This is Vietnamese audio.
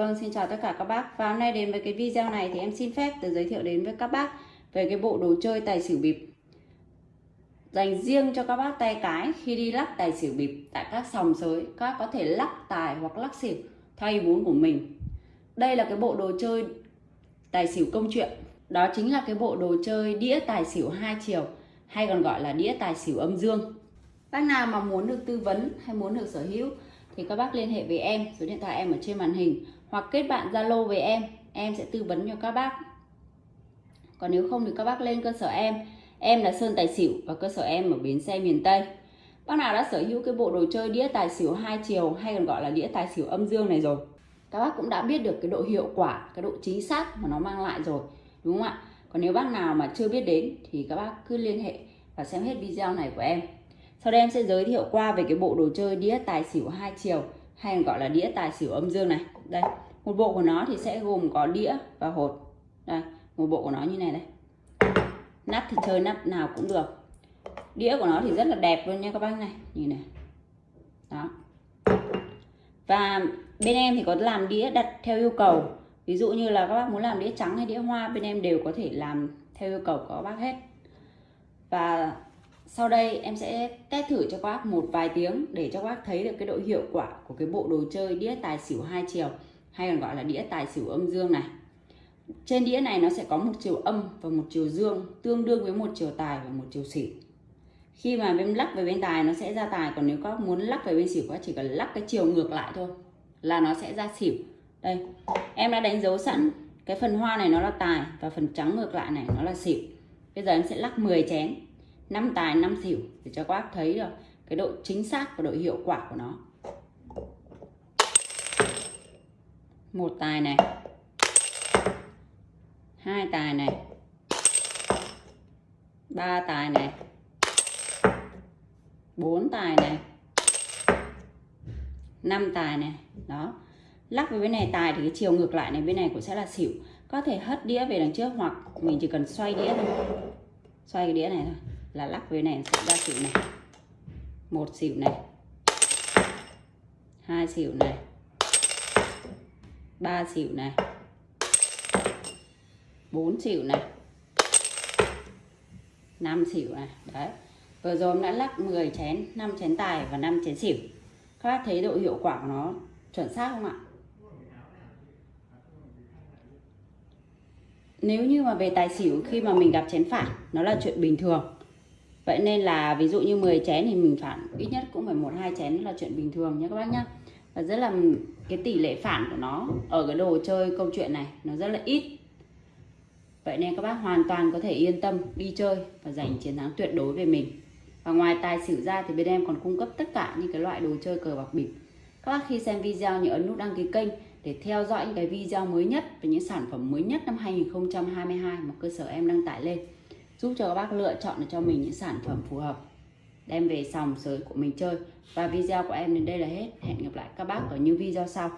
Vâng, xin chào tất cả các bác. Và hôm nay đến với cái video này thì em xin phép được giới thiệu đến với các bác về cái bộ đồ chơi tài xỉu bịp dành riêng cho các bác tay cái khi đi lắc tài xỉu bịp tại các sòng sới. Các bác có thể lắc tài hoặc lắc xỉu theo ý muốn của mình. Đây là cái bộ đồ chơi tài xỉu công chuyện. Đó chính là cái bộ đồ chơi đĩa tài xỉu hai chiều hay còn gọi là đĩa tài xỉu âm dương. Bác nào mà muốn được tư vấn hay muốn được sở hữu thì các bác liên hệ với em, số điện thoại em ở trên màn hình hoặc kết bạn Zalo với em, em sẽ tư vấn cho các bác. Còn nếu không thì các bác lên cơ sở em, em là Sơn Tài Xỉu và cơ sở em ở bến xe miền Tây. Bác nào đã sở hữu cái bộ đồ chơi đĩa tài xỉu hai chiều hay còn gọi là đĩa tài xỉu âm dương này rồi. Các bác cũng đã biết được cái độ hiệu quả, cái độ chính xác mà nó mang lại rồi, đúng không ạ? Còn nếu bác nào mà chưa biết đến thì các bác cứ liên hệ và xem hết video này của em. Sau đây em sẽ giới thiệu qua về cái bộ đồ chơi đĩa tài xỉu hai chiều hay còn gọi là đĩa tài xỉu âm dương này. Đây, một bộ của nó thì sẽ gồm có đĩa và hột. Đây, một bộ của nó như này đây. Nắp thì chơi nắp nào cũng được. Đĩa của nó thì rất là đẹp luôn nha các bác này, nhìn này. Đó. Và bên em thì có làm đĩa đặt theo yêu cầu. Ví dụ như là các bác muốn làm đĩa trắng hay đĩa hoa bên em đều có thể làm theo yêu cầu của các bác hết. Và sau đây em sẽ test thử cho các bác một vài tiếng để cho các bác thấy được cái độ hiệu quả của cái bộ đồ chơi đĩa tài xỉu hai chiều, hay còn gọi là đĩa tài xỉu âm dương này. Trên đĩa này nó sẽ có một chiều âm và một chiều dương, tương đương với một chiều tài và một chiều xỉu. Khi mà bên lắc về bên tài, nó sẽ ra tài, còn nếu các bác muốn lắc về bên xỉu các chỉ cần lắc cái chiều ngược lại thôi là nó sẽ ra xỉu. Đây, em đã đánh dấu sẵn cái phần hoa này nó là tài và phần trắng ngược lại này nó là xỉu. Bây giờ em sẽ lắc 10 chén năm tài, năm xỉu để cho các bác thấy được cái độ chính xác và độ hiệu quả của nó. Một tài này. Hai tài này. Ba tài này. Bốn tài này. Năm tài này. Đó. Lắc với bên này tài thì cái chiều ngược lại này, bên này cũng sẽ là xỉu. Có thể hất đĩa về đằng trước hoặc mình chỉ cần xoay đĩa thôi. Xoay cái đĩa này thôi là lắc với này sẽ ra xỉu này. Một xỉu này. Hai xỉu này. Ba xỉu này. Bốn xỉu này. Năm xỉu này. Đấy. Vừa rồi đã lắc 10 chén 5 chén tài và 5 chén xỉu. Các bác thấy độ hiệu quả của nó chuẩn xác không ạ? Nếu như mà về tài xỉu khi mà mình gặp chén phản, nó là chuyện bình thường vậy nên là ví dụ như 10 chén thì mình phản, ít nhất cũng phải một, hai chén là chuyện bình thường nhé các bác nhá. Và rất là, cái tỷ lệ phản của nó ở cái đồ chơi câu chuyện này nó rất là ít. Vậy nên các bác hoàn toàn có thể yên tâm đi chơi và giành chiến thắng tuyệt đối về mình. Và ngoài tài xỉu ra thì bên em còn cung cấp tất cả những cái loại đồ chơi cờ bạc bịp. Các bác khi xem video nhớ ấn nút đăng ký kênh để theo dõi những cái video mới nhất về những sản phẩm mới nhất năm 2022 mà cơ sở em đăng tải lên giúp cho các bác lựa chọn được cho mình những sản phẩm phù hợp, đem về sòng sới của mình chơi. Và video của em đến đây là hết. Hẹn gặp lại các bác ở những video sau.